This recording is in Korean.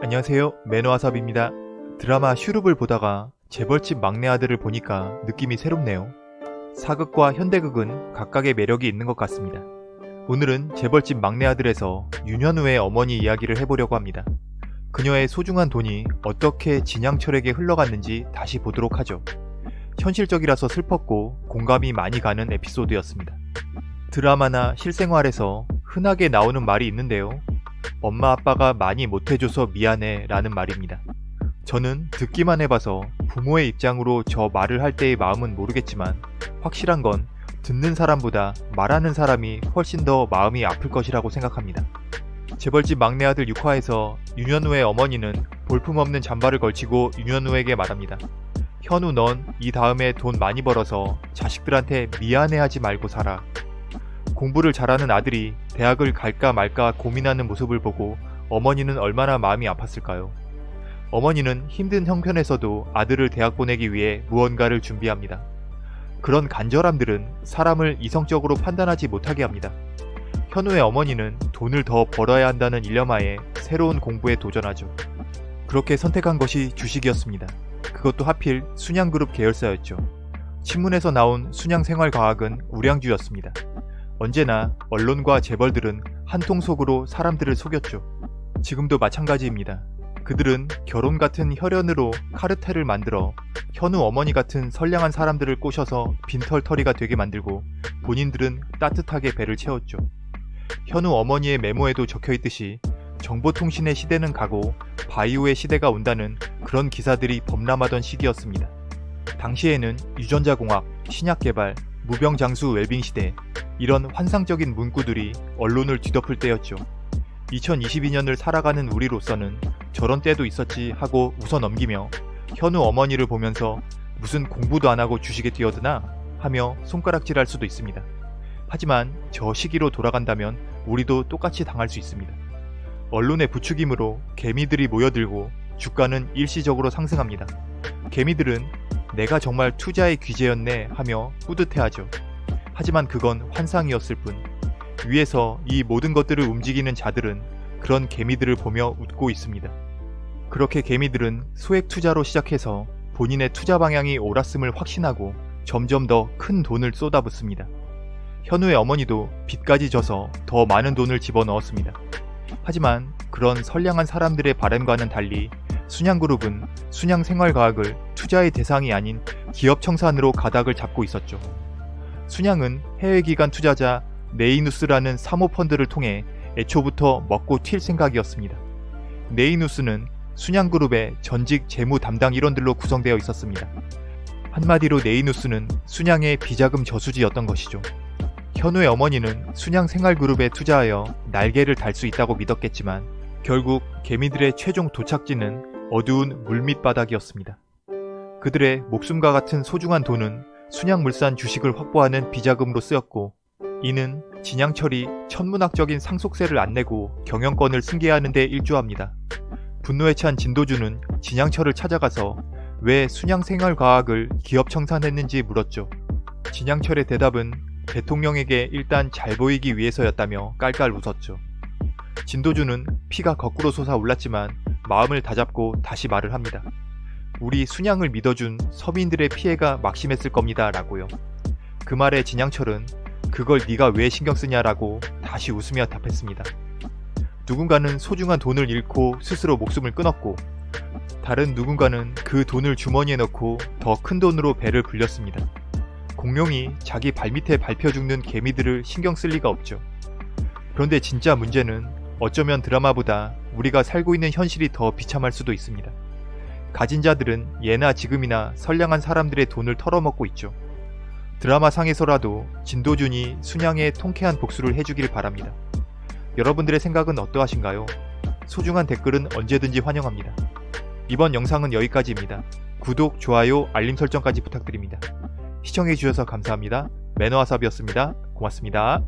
안녕하세요. 매너와삽입니다. 드라마 슈룹을 보다가 재벌집 막내 아들을 보니까 느낌이 새롭네요. 사극과 현대극은 각각의 매력이 있는 것 같습니다. 오늘은 재벌집 막내 아들에서 윤현우의 어머니 이야기를 해보려고 합니다. 그녀의 소중한 돈이 어떻게 진양철에게 흘러갔는지 다시 보도록 하죠. 현실적이라서 슬펐고 공감이 많이 가는 에피소드였습니다. 드라마나 실생활에서 흔하게 나오는 말이 있는데요 엄마 아빠가 많이 못해줘서 미안해 라는 말입니다. 저는 듣기만 해봐서 부모의 입장으로 저 말을 할 때의 마음은 모르겠지만 확실한 건 듣는 사람보다 말하는 사람이 훨씬 더 마음이 아플 것이라고 생각합니다. 재벌집 막내 아들 6화에서 윤현우의 어머니는 볼품없는 잠바를 걸치고 윤현우에게 말합니다. 현우 넌 이 다음에 돈 많이 벌어서 자식들한테 미안해하지 말고 살아. 공부를 잘하는 아들이 대학을 갈까 말까 고민하는 모습을 보고 어머니는 얼마나 마음이 아팠을까요? 어머니는 힘든 형편에서도 아들을 대학 보내기 위해 무언가를 준비합니다. 그런 간절함들은 사람을 이성적으로 판단하지 못하게 합니다. 현우의 어머니는 돈을 더 벌어야 한다는 일념하에 새로운 공부에 도전하죠. 그렇게 선택한 것이 주식이었습니다. 그것도 하필 순양그룹 계열사였죠. 신문에서 나온 순양생활과학은 우량주였습니다. 언제나 언론과 재벌들은 한통 속으로 사람들을 속였죠. 지금도 마찬가지입니다. 그들은 결혼 같은 혈연으로 카르텔을 만들어 현우 어머니 같은 선량한 사람들을 꼬셔서 빈털터리가 되게 만들고 본인들은 따뜻하게 배를 채웠죠. 현우 어머니의 메모에도 적혀있듯이 정보통신의 시대는 가고 바이오의 시대가 온다는 그런 기사들이 범람하던 시기였습니다. 당시에는 유전자공학, 신약개발, 무병장수 웰빙 시대, 이런 환상적인 문구들이 언론을 뒤덮을 때였죠. 2022년을 살아가는 우리로서는 저런 때도 있었지 하고 웃어 넘기며 현우 어머니를 보면서 무슨 공부도 안하고 주식에 뛰어드나 하며 손가락질할 수도 있습니다. 하지만 저 시기로 돌아간다면 우리도 똑같이 당할 수 있습니다. 언론의 부추김으로 개미들이 모여들고 주가는 일시적으로 상승합니다. 개미들은 내가 정말 투자의 귀재였네 하며 뿌듯해하죠. 하지만 그건 환상이었을 뿐 위에서 이 모든 것들을 움직이는 자들은 그런 개미들을 보며 웃고 있습니다. 그렇게 개미들은 소액 투자로 시작해서 본인의 투자 방향이 옳았음을 확신하고 점점 더 큰 돈을 쏟아붓습니다. 현우의 어머니도 빚까지 져서 더 많은 돈을 집어넣었습니다. 하지만 그런 선량한 사람들의 바램과는 달리 순양그룹은 순양생활과학을 투자의 대상이 아닌 기업 청산으로 가닥을 잡고 있었죠. 순양은 해외기관 투자자 네이누스라는 사모펀드를 통해 애초부터 먹고 튈 생각이었습니다. 네이누스는 순양그룹의 전직 재무 담당 일원들로 구성되어 있었습니다. 한마디로 네이누스는 순양의 비자금 저수지였던 것이죠. 현우의 어머니는 순양생활그룹에 투자하여 날개를 달 수 있다고 믿었겠지만 결국 개미들의 최종 도착지는 어두운 물밑바닥이었습니다. 그들의 목숨과 같은 소중한 돈은 순양물산 주식을 확보하는 비자금으로 쓰였고 이는 진양철이 천문학적인 상속세를 안 내고 경영권을 승계하는 데 일조합니다. 분노에 찬 진도주는 진양철을 찾아가서 왜 순양생활과학을 기업 청산했는지 물었죠. 진양철의 대답은 대통령에게 일단 잘 보이기 위해서였다며 깔깔 웃었죠. 진도주는 피가 거꾸로 솟아올랐지만 마음을 다잡고 다시 말을 합니다. 우리 순양을 믿어준 서민들의 피해가 막심했을 겁니다 라고요. 그 말에 진양철은 그걸 네가 왜 신경 쓰냐라고 다시 웃으며 답했습니다. 누군가는 소중한 돈을 잃고 스스로 목숨을 끊었고 다른 누군가는 그 돈을 주머니에 넣고 더 큰 돈으로 배를 불렸습니다. 공룡이 자기 발밑에 밟혀 죽는 개미들을 신경 쓸 리가 없죠. 그런데 진짜 문제는 어쩌면 드라마보다 우리가 살고 있는 현실이 더 비참할 수도 있습니다. 가진 자들은 예나 지금이나 선량한 사람들의 돈을 털어먹고 있죠. 드라마 상에서라도 진도준이 순양의 통쾌한 복수를 해주길 바랍니다. 여러분들의 생각은 어떠하신가요? 소중한 댓글은 언제든지 환영합니다. 이번 영상은 여기까지입니다. 구독, 좋아요, 알림 설정까지 부탁드립니다. 시청해주셔서 감사합니다. 매너와삽이었습니다. 고맙습니다.